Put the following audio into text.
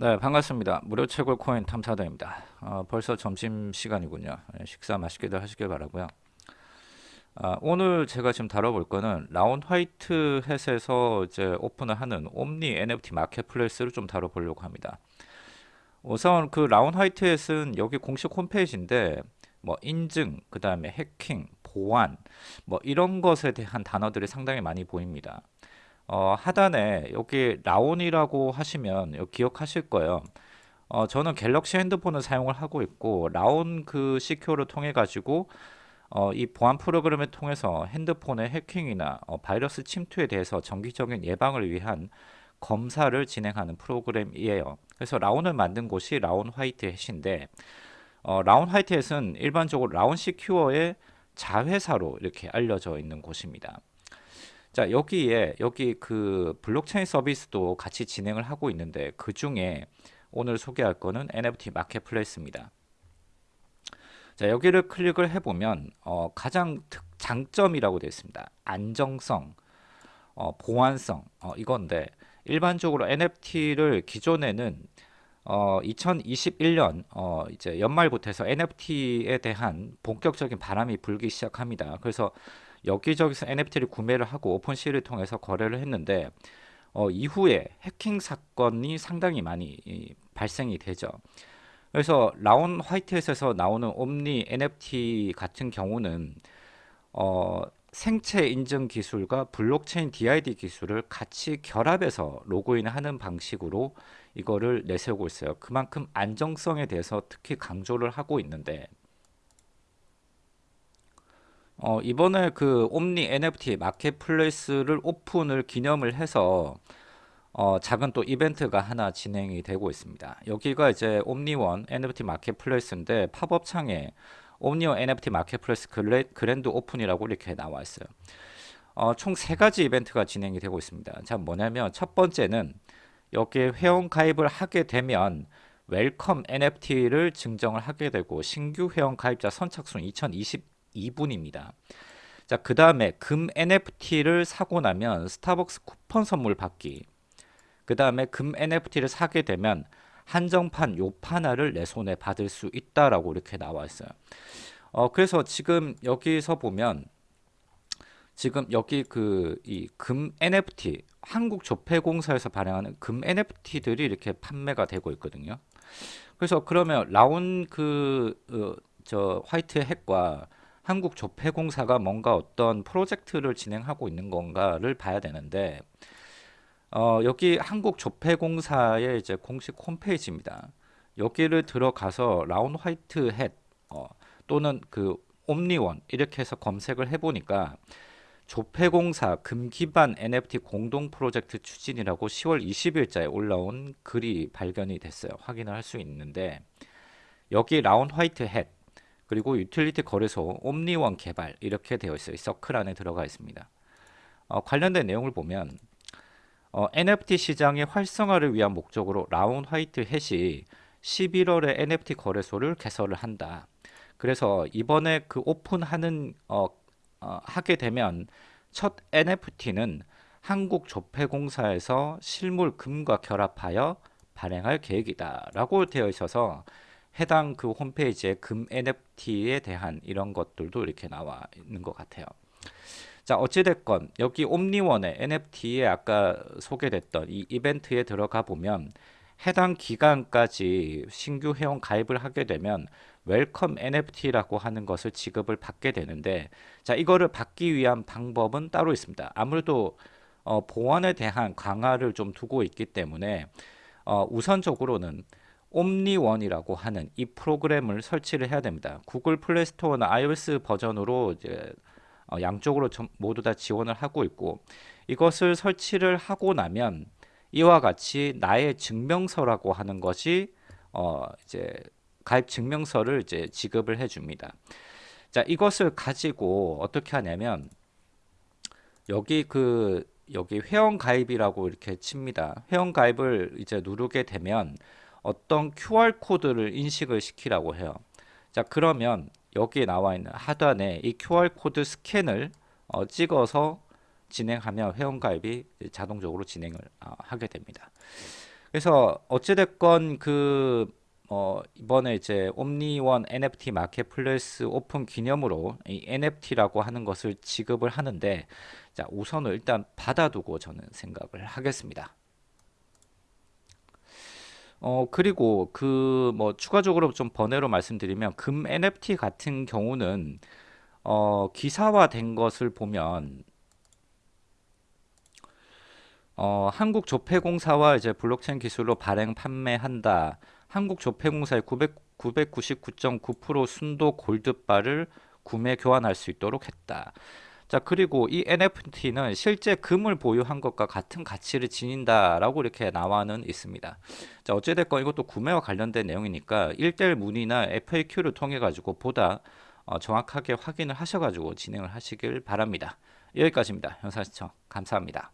네, 반갑습니다. 무료 채굴 코인 탐사대입니다. 어, 벌써 점심 시간이군요. 네, 식사 맛있게들 하시길 바라고요. 아, 오늘 제가 지금 다뤄볼 거는 라운 화이트 햇에서 이제 오픈을 하는 옴니 NFT 마켓플레이스를 좀 다뤄보려고 합니다. 우선 그 라운 화이트 햇은 여기 공식 홈페이지인데 뭐 인증, 그 다음에 해킹, 보안, 뭐 이런 것에 대한 단어들이 상당히 많이 보입니다. 어, 하단에 여기 라온이라고 하시면 기억하실 거예요. 어, 저는 갤럭시 핸드폰을 사용을 하고 있고 라온 그 CQ를 통해 가지고 어, 이 보안 프로그램을 통해서 핸드폰의 해킹이나 어, 바이러스 침투에 대해서 정기적인 예방을 위한 검사를 진행하는 프로그램이에요. 그래서 라온을 만든 곳이 라온 화이트 햇인데 어, 라온 화이트 햇은 일반적으로 라온 시큐어의 자회사로 이렇게 알려져 있는 곳입니다. 자 여기에 여기 그 블록체인 서비스도 같이 진행을 하고 있는데 그 중에 오늘 소개할 거는 NFT marketplace입니다. 자 여기를 클릭을 해보면 어, 가장 특, 장점이라고 되어 있습니다. 안정성, 어, 보안성 어, 이건데 일반적으로 NFT를 기존에는 어, 2021년 어, 이제 연말부터 해서 NFT에 대한 본격적인 바람이 불기 시작합니다. 그래서 여기저기서 NFT를 구매를 하고 오픈시를 통해서 거래를 했는데 어, 이후에 해킹 사건이 상당히 많이 이, 발생이 되죠. 그래서 라온 화이트에서 나오는 옴니 NFT 같은 경우는 어, 생체 인증 기술과 블록체인 DID 기술을 같이 결합해서 로그인하는 방식으로 이거를 내세우고 있어요. 그만큼 안정성에 대해서 특히 강조를 하고 있는데 어, 이번에 그 옴니 NFT 마켓플레이스를 오픈을 기념을 해서 어, 작은 또 이벤트가 하나 진행이 되고 있습니다. 여기가 이제 옴니원 NFT marketplace인데 팝업 창에 옴니원 NFT 마켓플레이스 그레, 그랜드 오픈이라고 이렇게 나와 있어요. 어, 총 세 가지 이벤트가 진행이 되고 있습니다. 자, 뭐냐면 첫 번째는 여기에 회원 가입을 하게 되면 welcome NFT를 증정을 하게 되고 신규 회원 가입자 선착순 2020 2분입니다. 자, 그 다음에 금 NFT를 사고 나면 스타벅스 쿠폰 선물 받기. 그 다음에 금 NFT를 사게 되면 한정판 요파나를 내 손에 받을 수 있다라고 이렇게 나와 있어요. 어, 그래서 지금 여기서 보면 지금 여기 그 이 금 NFT 한국 조폐공사에서 발행하는 금 NFT들이 이렇게 판매가 되고 있거든요. 그래서 그러면 라온 그저 어, 화이트 핵과 한국조폐공사가 뭔가 어떤 프로젝트를 진행하고 있는 건가를 봐야 되는데 어, 여기 한국조폐공사의 이제 공식 홈페이지입니다. 여기를 들어가서 라운 화이트 햇 어, 또는 그 옴니원 이렇게 해서 검색을 해보니까 조폐공사 금기반 NFT 공동 프로젝트 추진이라고 10월 20일자에 올라온 글이 발견이 됐어요. 확인을 할 수 있는데 여기 라온 화이트햇 그리고 유틸리티 거래소 옴니원 개발 이렇게 되어 있어요. 서클 안에 들어가 있습니다. 어, 관련된 내용을 보면 어, NFT 시장의 활성화를 위한 목적으로 라온 화이트햇이 11월에 NFT 거래소를 개설을 한다. 그래서 이번에 그 오픈하는 어, 어, 하게 되면 첫 NFT는 한국조폐공사에서 실물 금과 결합하여 발행할 계획이다 라고 되어 있어서 해당 그 홈페이지에 금 NFT에 대한 이런 것들도 이렇게 나와 있는 것 같아요. 자 어찌됐건 여기 옴니원의 NFT에 아까 소개됐던 이 이벤트에 들어가 보면 해당 기간까지 신규 회원 가입을 하게 되면 welcome NFT라고 하는 것을 지급을 받게 되는데 자 이거를 받기 위한 방법은 따로 있습니다. 아무래도 어, 보안에 대한 강화를 좀 두고 있기 때문에 어, 우선적으로는 옴니원이라고 하는 이 프로그램을 설치를 해야 됩니다. 구글 플레이 스토어나 iOS 버전으로 이제 어, 양쪽으로 모두 다 지원을 하고 있고 이것을 설치를 하고 나면 이와 같이 나의 증명서라고 하는 것이 어 이제 가입 증명서를 이제 지급을 해 줍니다. 자, 이것을 가지고 어떻게 하냐면 여기 그 여기 회원 가입이라고 이렇게 칩니다. 회원 가입을 이제 누르게 되면 어떤 QR 코드를 인식을 시키라고 해요. 자 그러면 여기에 나와 있는 하단에 이 QR 코드 스캔을 어, 찍어서 진행하면 회원가입이 자동적으로 진행을 어, 하게 됩니다. 그래서 어찌됐건 그 어, 이번에 이제 옴니원 NFT marketplace 오픈 기념으로 이 NFT라고 하는 것을 지급을 하는데 자, 우선은 일단 받아두고 저는 생각을 하겠습니다. 어, 그리고 그 뭐 추가적으로 좀 번외로 말씀드리면 금 NFT 같은 경우는 어, 기사화된 것을 보면 어, 한국 조폐공사와 이제 블록체인 기술로 발행 판매한다. 한국 조폐공사의 900, 999.9% 순도 골드바를 구매 교환할 수 있도록 했다. 자, 그리고 이 NFT는 실제 금을 보유한 것과 같은 가치를 지닌다라고 이렇게 나와는 있습니다. 자, 어찌됐건 이것도 구매와 관련된 내용이니까 1대1 문의나 FAQ를 통해 가지고 보다 어, 정확하게 확인을 하셔가지고 진행을 하시길 바랍니다. 여기까지입니다. 영상 시청 감사합니다.